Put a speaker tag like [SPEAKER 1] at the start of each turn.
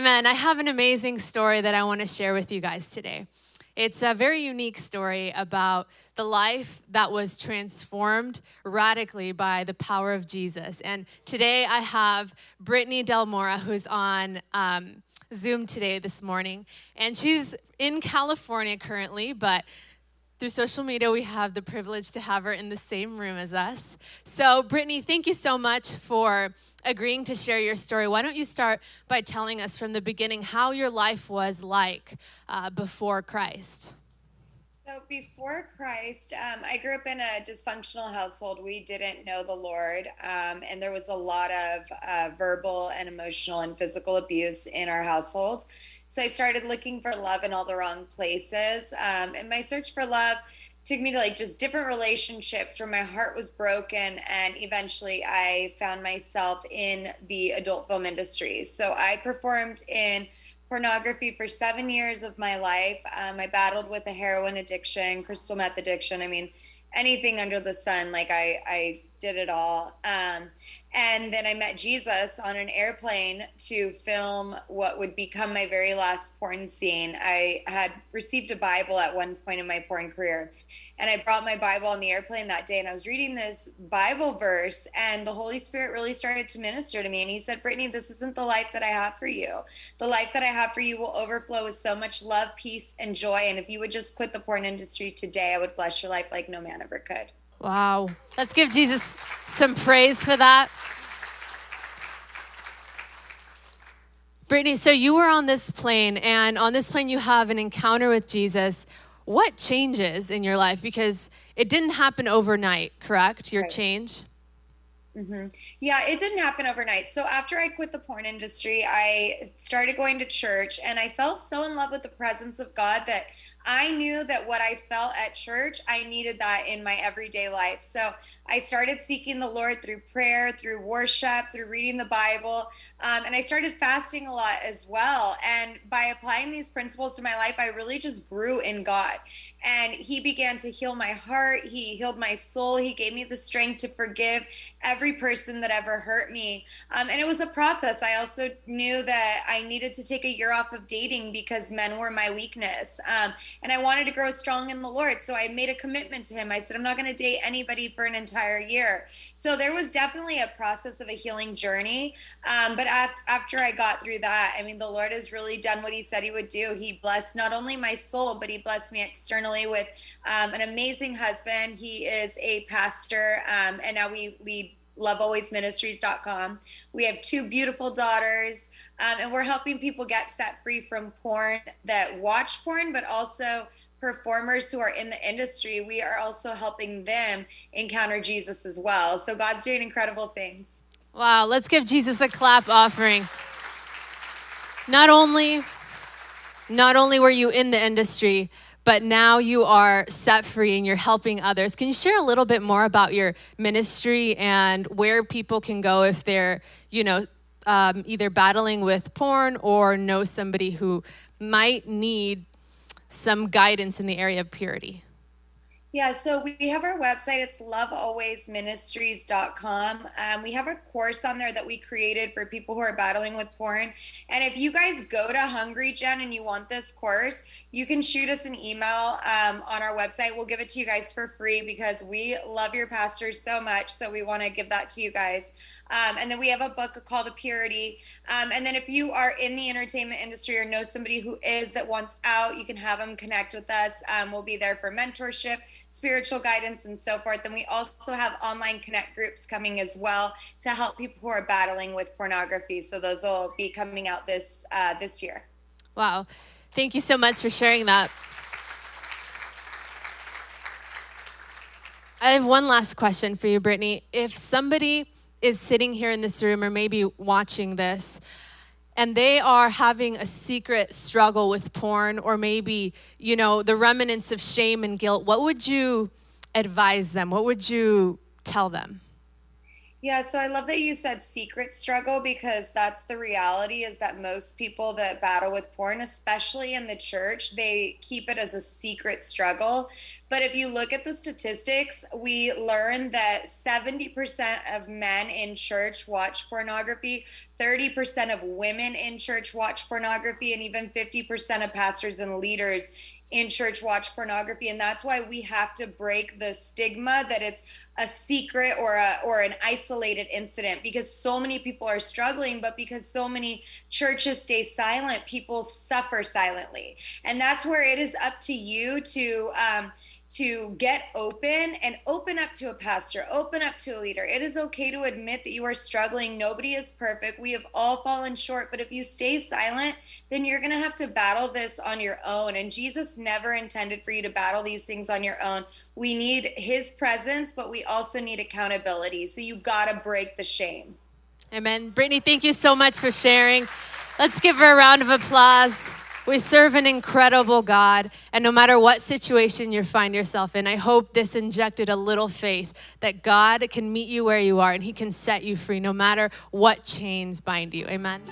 [SPEAKER 1] Amen. I have an amazing story that I want to share with you guys today. It's a very unique story about the life that was transformed radically by the power of Jesus. And today I have Brittany De La Mora, who's on um, Zoom today this morning. And she's in California currently, but through social media, we have the privilege to have her in the same room as us. So, Brittany, thank you so much for agreeing to share your story. Why don't you start by telling us from the beginning how your life was like uh, before Christ?
[SPEAKER 2] So, before Christ, um, I grew up in a dysfunctional household. We didn't know the Lord, um, and there was a lot of uh, verbal and emotional and physical abuse in our household. So I started looking for love in all the wrong places. Um, and my search for love took me to like just different relationships where my heart was broken. And eventually I found myself in the adult film industry. So I performed in pornography for seven years of my life. Um, I battled with a heroin addiction, crystal meth addiction. I mean, anything under the sun. Like I, I did it all. Um, and then I met Jesus on an airplane to film what would become my very last porn scene. I had received a Bible at one point in my porn career, and I brought my Bible on the airplane that day, and I was reading this Bible verse, and the Holy Spirit really started to minister to me. And He said, Brittany, this isn't the life that I have for you. The life that I have for you will overflow with so much love, peace, and joy. And if you would just quit the porn industry today, I would bless your life like no man ever could.
[SPEAKER 1] Wow. Let's give Jesus some praise for that. Brittany, so you were on this plane, and on this plane, you have an encounter with Jesus. What changes in your life? Because it didn't happen overnight, correct? Your right. change?
[SPEAKER 2] Mm-hmm. Yeah, it didn't happen overnight. So after I quit the porn industry, I started going to church, and I fell so in love with the presence of God that I knew that what I felt at church, I needed that in my everyday life. So I started seeking the Lord through prayer, through worship, through reading the Bible, um, and I started fasting a lot as well. And by applying these principles to my life, I really just grew in God. And He began to heal my heart, He healed my soul, He gave me the strength to forgive every person that ever hurt me. Um, and it was a process. I also knew that I needed to take a year off of dating because men were my weakness. Um, and I wanted to grow strong in the Lord. So I made a commitment to him. I said, I'm not going to date anybody for an entire year. So there was definitely a process of a healing journey. Um, but after I got through that, I mean, the Lord has really done what he said he would do. He blessed not only my soul, but he blessed me externally with um, an amazing husband. He is a pastor, um, and now we lead lovealwaysministries.com. We have two beautiful daughters, um, and we're helping people get set free from porn that watch porn, but also performers who are in the industry. We are also helping them encounter Jesus as well. So God's doing incredible things.
[SPEAKER 1] Wow, let's give Jesus a clap offering. Not only not only were you in the industry, but now you are set free and you're helping others. Can you share a little bit more about your ministry and where people can go if they're, you know, um, either battling with porn or know somebody who might need some guidance in the area of purity?
[SPEAKER 2] Yeah, so we have our website. It's lovealwaysministries.com. Um, we have a course on there that we created for people who are battling with porn. And if you guys go to Hungry Gen and you want this course, you can shoot us an email um, on our website. We'll give it to you guys for free because we love your pastors so much. So we want to give that to you guys. Um, and then we have a book called A Purity. Um, and then if you are in the entertainment industry or know somebody who is that wants out, you can have them connect with us. Um, we'll be there for mentorship, spiritual guidance, and so forth. And we also have online connect groups coming as well to help people who are battling with pornography. So those will be coming out this uh, this year.
[SPEAKER 1] Wow. Thank you so much for sharing that. I have one last question for you, Brittany. If somebody is sitting here in this room or maybe watching this and they are having a secret struggle with porn or maybe, you know, the remnants of shame and guilt, what would you advise them? What would you tell them?
[SPEAKER 2] Yeah, so I love that you said secret struggle because that's the reality is that most people that battle with porn, especially in the church, they keep it as a secret struggle. But if you look at the statistics, we learn that 70% of men in church watch pornography, 30% of women in church watch pornography, and even 50% of pastors and leaders in church watch pornography and that's why we have to break the stigma that it's a secret or a or an isolated incident because so many people are struggling but because so many churches stay silent people suffer silently. And that's where it is up to you to um, to get open and open up to a pastor, open up to a leader. It is okay to admit that you are struggling. Nobody is perfect. We have all fallen short. But if you stay silent, then you're going to have to battle this on your own. And Jesus never intended for you to battle these things on your own. We need his presence, but we also need accountability. So you got to break the shame.
[SPEAKER 1] Amen. Brittany, thank you so much for sharing. Let's give her a round of applause. We serve an incredible God, and no matter what situation you find yourself in, I hope this injected a little faith that God can meet you where you are and He can set you free no matter what chains bind you. Amen.